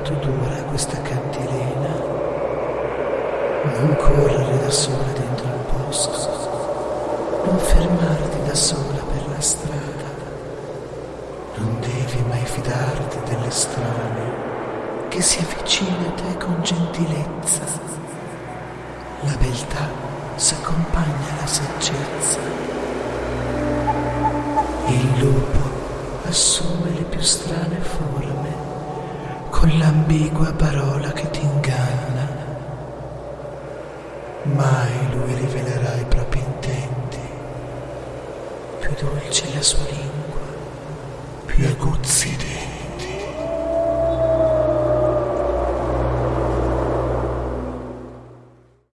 quanto dura questa cantilena, non correre da sola dentro al bosco, non fermarti da sola per la strada, non devi mai fidarti delle strane che si avvicina a te con gentilezza. La beltà s'accompagna alla saggezza. Il lupo assume le più strane forme con l'ambigua parola che ti inganna. Mai lui rivelerà i propri intenti. Più dolce la sua lingua, più aguzzi i.